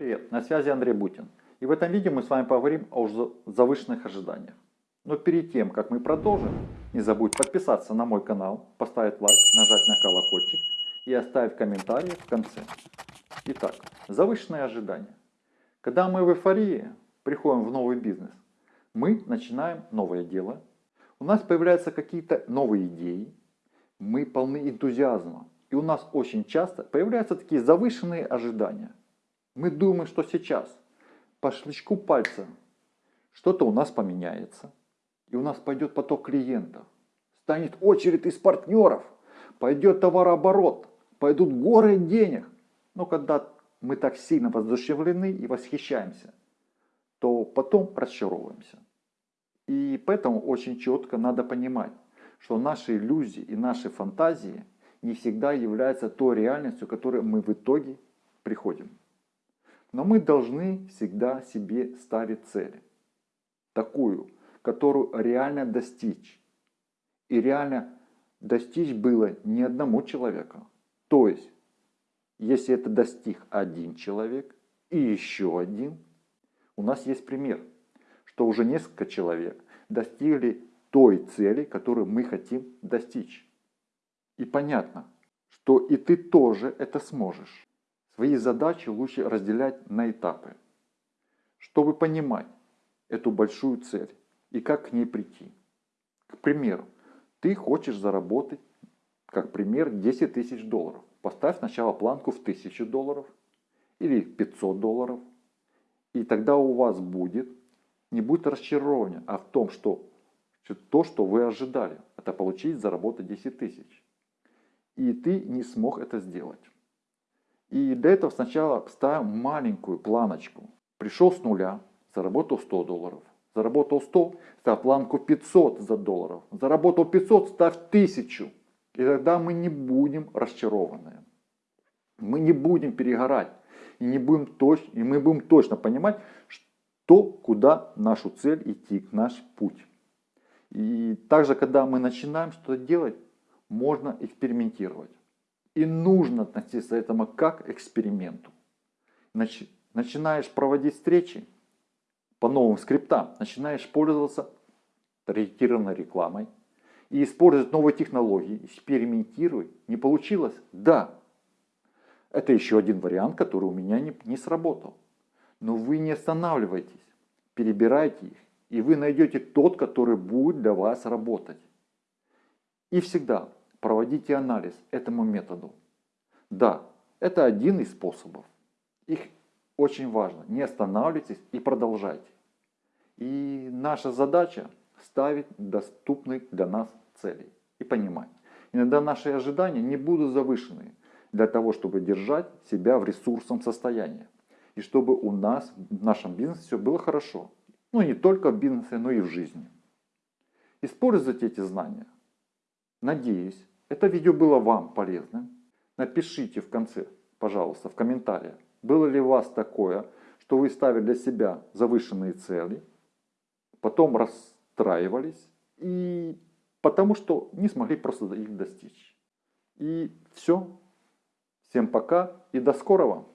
Привет, на связи Андрей Бутин. И в этом видео мы с вами поговорим о завышенных ожиданиях. Но перед тем, как мы продолжим, не забудь подписаться на мой канал, поставить лайк, нажать на колокольчик и оставить комментарий в конце. Итак, завышенные ожидания. Когда мы в эйфории приходим в новый бизнес, мы начинаем новое дело, у нас появляются какие-то новые идеи, мы полны энтузиазма, и у нас очень часто появляются такие завышенные ожидания. Мы думаем, что сейчас по щелчку пальца что-то у нас поменяется, и у нас пойдет поток клиентов, станет очередь из партнеров, пойдет товарооборот, пойдут горы денег. Но когда мы так сильно воодушевлены и восхищаемся, то потом разочаровываемся. И поэтому очень четко надо понимать, что наши иллюзии и наши фантазии не всегда являются той реальностью, к которой мы в итоге приходим. Но мы должны всегда себе ставить цели. Такую, которую реально достичь. И реально достичь было не одному человеку. То есть, если это достиг один человек и еще один, у нас есть пример, что уже несколько человек достигли той цели, которую мы хотим достичь. И понятно, что и ты тоже это сможешь. Свои задачи лучше разделять на этапы, чтобы понимать эту большую цель и как к ней прийти. К примеру, ты хочешь заработать, как пример, 10 тысяч долларов. Поставь сначала планку в 1000 долларов или 500 долларов. И тогда у вас будет, не будет разочарования, а в том, что то, что вы ожидали, это получить, заработать 10 тысяч. И ты не смог это сделать. И для этого сначала ставим маленькую планочку. Пришел с нуля, заработал 100 долларов. Заработал 100, ставь планку 500 за долларов. Заработал 500, ставь 1000. И тогда мы не будем разочарованы. Мы не будем перегорать. И, не будем точ... и мы будем точно понимать, что, куда нашу цель идти, наш путь. И также, когда мы начинаем что-то делать, можно экспериментировать. И нужно относиться к этому как к эксперименту. Начинаешь проводить встречи по новым скриптам, начинаешь пользоваться таргетированной рекламой и использовать новые технологии, экспериментируй. Не получилось? Да. Это еще один вариант, который у меня не, не сработал. Но вы не останавливайтесь, перебирайте их, и вы найдете тот, который будет для вас работать. И всегда проводите анализ этому методу. Да, это один из способов. Их очень важно. Не останавливайтесь и продолжайте. И наша задача ставить доступные для нас цели и понимать. Иногда наши ожидания не будут завышены для того, чтобы держать себя в ресурсном состоянии. И чтобы у нас в нашем бизнесе все было хорошо. Ну не только в бизнесе, но и в жизни. Используйте эти знания. Надеюсь, это видео было вам полезным. Напишите в конце, пожалуйста, в комментариях, было ли у вас такое, что вы ставили для себя завышенные цели, потом расстраивались, и потому что не смогли просто их достичь. И все. Всем пока и до скорого!